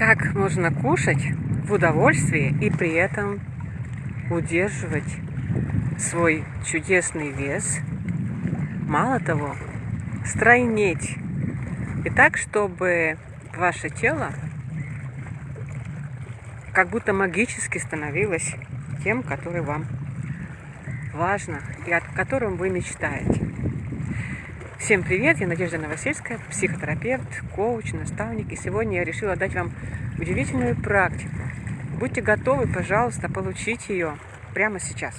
Как можно кушать в удовольствии и при этом удерживать свой чудесный вес, мало того, стройнеть. И так, чтобы ваше тело как будто магически становилось тем, который вам важно и о котором вы мечтаете. Всем привет, я Надежда Новосельская, психотерапевт, коуч, наставник. И сегодня я решила дать вам удивительную практику. Будьте готовы, пожалуйста, получить ее прямо сейчас.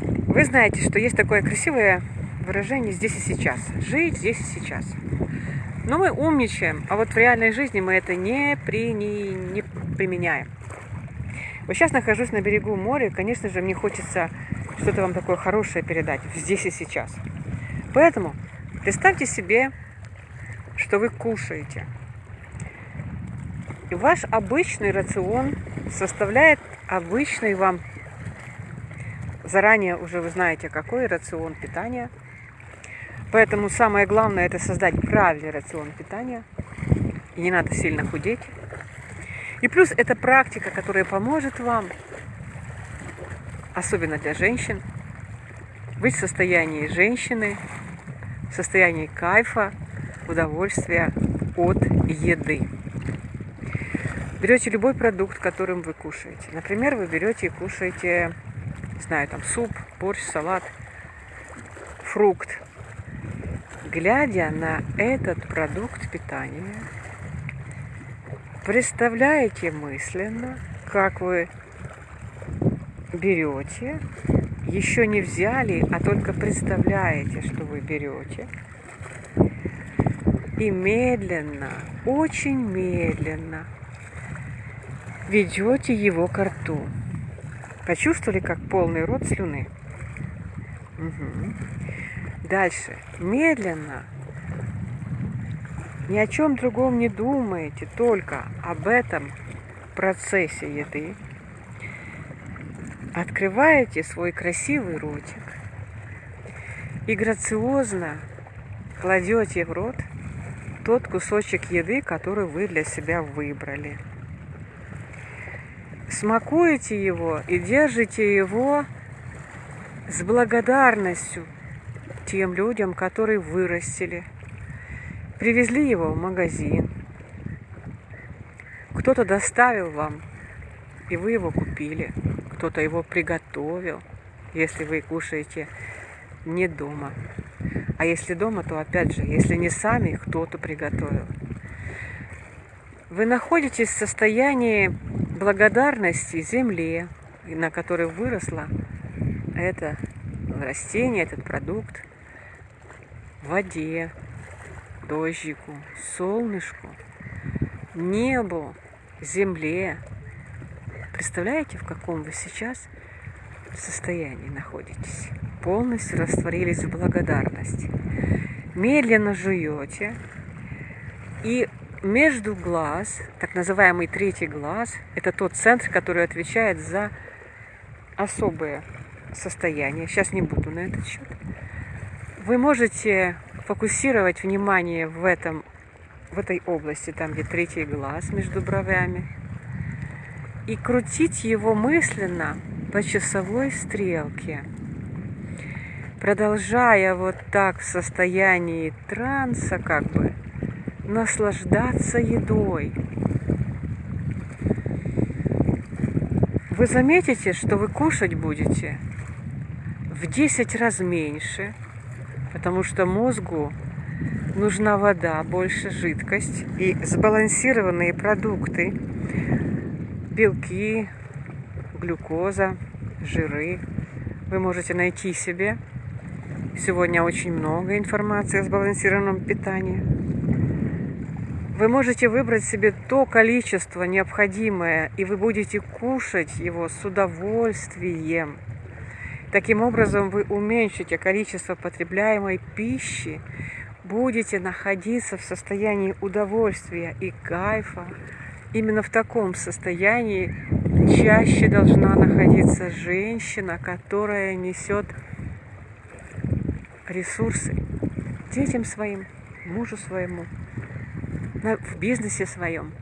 Вы знаете, что есть такое красивое выражение «здесь и сейчас». Жить здесь и сейчас. Но мы умничаем, а вот в реальной жизни мы это не, при, не, не применяем. Вот сейчас нахожусь на берегу моря, конечно же, мне хочется что-то вам такое хорошее передать здесь и сейчас. Поэтому представьте себе, что вы кушаете. И ваш обычный рацион составляет обычный вам, заранее уже вы знаете, какой рацион питания. Поэтому самое главное это создать правильный рацион питания. И не надо сильно худеть. И плюс это практика, которая поможет вам особенно для женщин, быть в состоянии женщины, в состоянии кайфа, удовольствия от еды. Берете любой продукт, которым вы кушаете. Например, вы берете и кушаете, не знаю, там суп, борщ, салат, фрукт. Глядя на этот продукт питания, представляете мысленно, как вы берете, еще не взяли, а только представляете, что вы берете. И медленно, очень медленно ведете его к рту. Почувствовали, как полный рот слюны? Угу. Дальше. Медленно. Ни о чем другом не думаете, только об этом процессе еды открываете свой красивый ротик и грациозно кладете в рот тот кусочек еды, который вы для себя выбрали. Смакуете его и держите его с благодарностью тем людям, которые вырастили. Привезли его в магазин. Кто-то доставил вам, и вы его купили кто-то его приготовил, если вы кушаете не дома. А если дома, то опять же, если не сами, кто-то приготовил. Вы находитесь в состоянии благодарности земле, на которой выросло это растение, этот продукт, воде, дождику, солнышку, небу, земле, Представляете, в каком вы сейчас состоянии находитесь? Полностью растворились в благодарности. Медленно жуете. И между глаз, так называемый третий глаз, это тот центр, который отвечает за особое состояние. Сейчас не буду на этот счет. Вы можете фокусировать внимание в, этом, в этой области, там где третий глаз между бровями, и крутить его мысленно по часовой стрелке, продолжая вот так в состоянии транса как бы наслаждаться едой. Вы заметите, что вы кушать будете в 10 раз меньше, потому что мозгу нужна вода, больше жидкость и сбалансированные продукты белки, глюкоза, жиры. Вы можете найти себе. Сегодня очень много информации о сбалансированном питании. Вы можете выбрать себе то количество необходимое, и вы будете кушать его с удовольствием. Таким образом, вы уменьшите количество потребляемой пищи, будете находиться в состоянии удовольствия и кайфа, Именно в таком состоянии чаще должна находиться женщина, которая несет ресурсы детям своим, мужу своему, в бизнесе своем.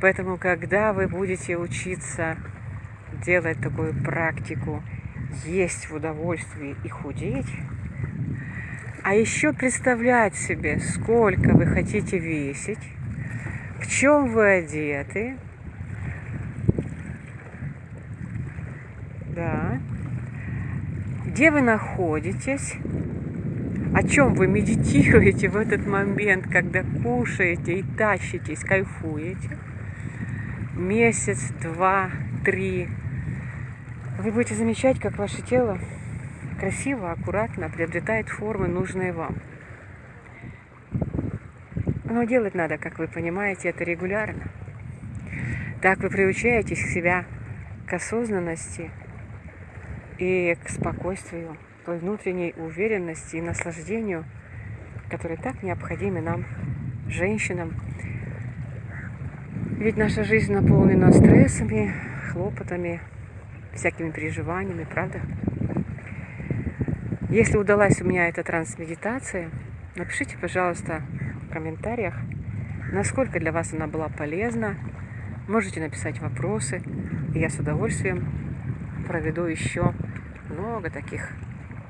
Поэтому, когда вы будете учиться делать такую практику, есть в удовольствии и худеть, а еще представлять себе, сколько вы хотите весить, в чем вы одеты, да, где вы находитесь, о чем вы медитируете в этот момент, когда кушаете и тащитесь, кайфуете. Месяц, два, три. Вы будете замечать, как ваше тело красиво, аккуратно приобретает формы, нужные вам. Но делать надо, как вы понимаете, это регулярно. Так вы приучаетесь себя к осознанности и к спокойствию, той внутренней уверенности и наслаждению, которые так необходимы нам, женщинам. Ведь наша жизнь наполнена стрессами, хлопотами, всякими переживаниями, правда? Если удалась у меня эта трансмедитация, напишите, пожалуйста, в комментариях, насколько для вас она была полезна. Можете написать вопросы, и я с удовольствием проведу еще много таких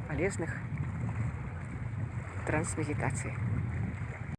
полезных трансмедитаций.